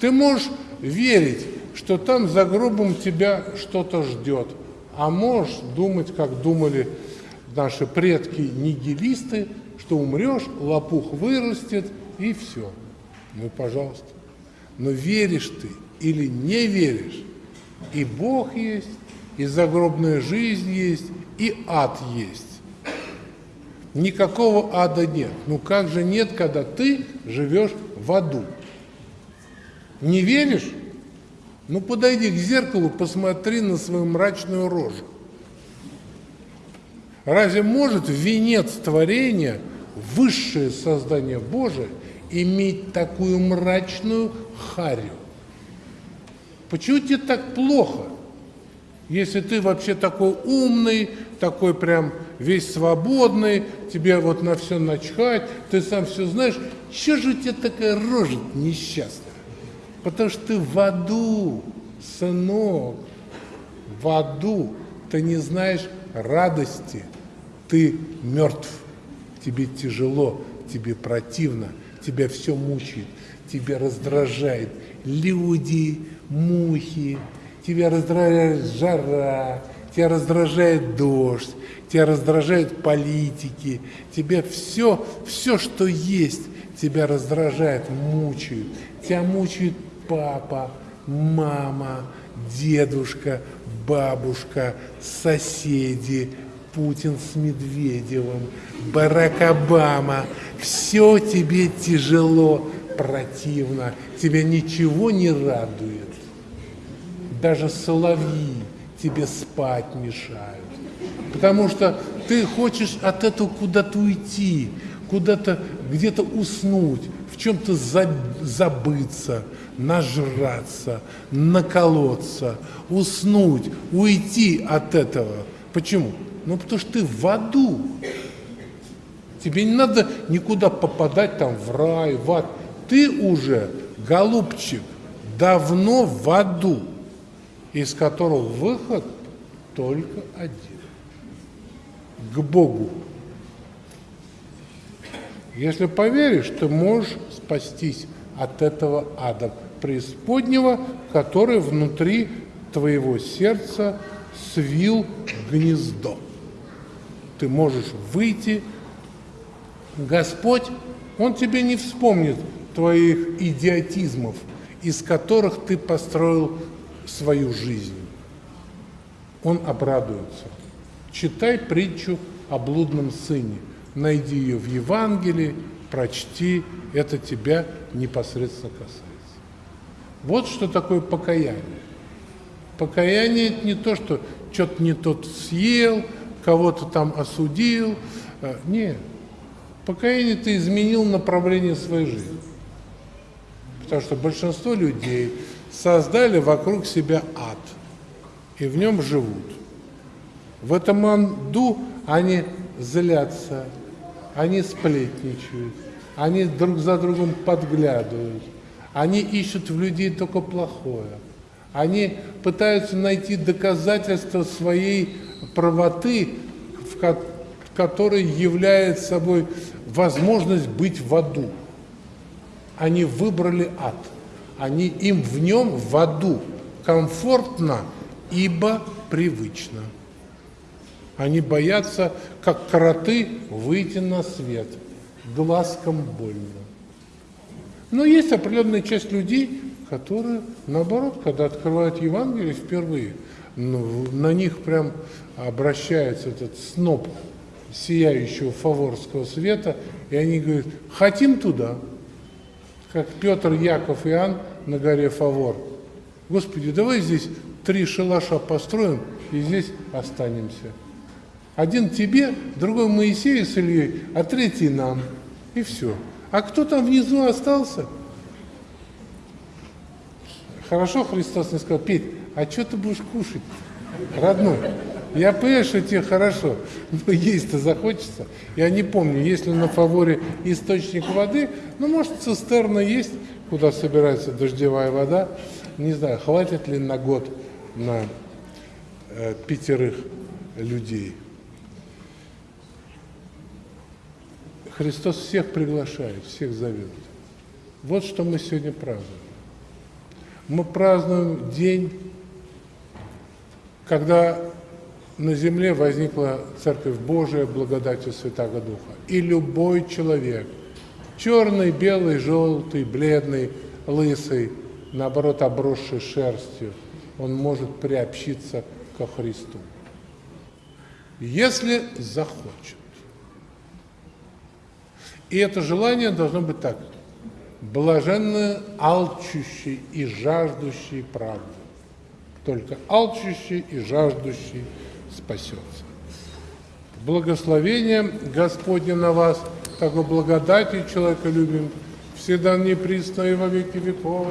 Ты можешь верить, что там за гробом тебя что-то ждет, а можешь думать, как думали наши предки-нигилисты, что умрешь, лопух вырастет и все. Ну, пожалуйста. Но веришь ты или не веришь, и Бог есть, и загробная жизнь есть, и ад есть. Никакого ада нет. Ну как же нет, когда ты живешь в аду? Не веришь? Ну подойди к зеркалу, посмотри на свою мрачную рожу. Разве может венец творения, высшее создание Божие, иметь такую мрачную харю? Почему тебе так плохо, если ты вообще такой умный, такой прям весь свободный, тебе вот на все начхать, ты сам все знаешь, что же у тебя такая рожа несчастная? Потому что ты в аду, сынок, в аду, ты не знаешь радости, ты мертв, тебе тяжело, тебе противно, тебя все мучает, тебя раздражает люди, мухи, тебя раздражает жара, тебя раздражает дождь, тебя раздражают политики, тебя все, все, что есть, тебя раздражает, мучают. Тебя мучает папа, мама, дедушка, бабушка, соседи, Путин с Медведевым, Барак Обама. Все тебе тяжело, противно, тебя ничего не радует. Даже соловьи тебе спать мешают. Потому что ты хочешь от этого куда-то уйти, куда-то где-то уснуть, в чем-то забыться, нажраться, наколоться, уснуть, уйти от этого. Почему? Ну, потому что ты в аду. Тебе не надо никуда попадать там в рай, в ад. Ты уже, голубчик, давно в аду, из которого выход только один. К Богу. Если поверишь, ты можешь спастись от этого ада преисподнего, который внутри твоего сердца свил гнездо. Ты можешь выйти. Господь, Он тебе не вспомнит твоих идиотизмов, из которых ты построил свою жизнь. Он обрадуется. Читай притчу о блудном сыне. Найди ее в Евангелии, прочти, это тебя непосредственно касается. Вот что такое покаяние. Покаяние – это не то, что что-то не тот съел, кого-то там осудил. Э, нет. Покаяние – ты изменил направление своей жизни. Потому что большинство людей создали вокруг себя ад, и в нем живут. В этом аду они злятся, они сплетничают, они друг за другом подглядывают, они ищут в людей только плохое. Они пытаются найти доказательства своей правоты, в которой является собой возможность быть в аду. Они выбрали ад. Они, им в нем, в аду, комфортно, ибо привычно. Они боятся, как кроты, выйти на свет. Глазком больно. Но есть определенная часть людей, которые, наоборот, когда открывают Евангелие впервые, ну, на них прям обращается этот сноп сияющего фаворского света, и они говорят, хотим туда, как Петр, Яков и Иоанн на горе Фавор. Господи, давай здесь три шалаша построим и здесь останемся. Один тебе, другой Моисею с Ильей, а третий нам. И все. А кто там внизу остался? Хорошо Христос не сказал, Петь, а что ты будешь кушать, родной? Я понимаю, что тебе хорошо, но есть-то захочется. Я не помню, есть ли на фаворе источник воды, ну, может, цистерна есть, куда собирается дождевая вода. Не знаю, хватит ли на год на э, пятерых людей. Христос всех приглашает, всех зовет. Вот что мы сегодня празднуем. Мы празднуем день, когда на земле возникла Церковь Божия благодатью Святого Духа. И любой человек, черный, белый, желтый, бледный, лысый, наоборот, обросший шерстью, он может приобщиться ко Христу. Если захочет. И это желание должно быть так. Блаженно алчущий и жаждущий правды. Только алчущий и жаждущий спасется. Благословение Господне на вас, как благодати человека любим, всегда неприсно и во веки веков.